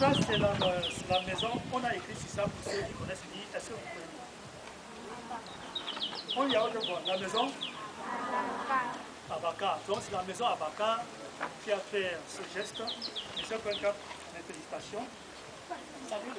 Ça, c'est la, euh, la, maison. On a écrit sur ça pour ceux qui connaissent dit. Est-ce que vous pouvez On y a autre fois. La maison? Abaka. Donc, c'est la maison Abaka qui a fait ce geste. Monsieur Kwenka, mes félicitations. Salut,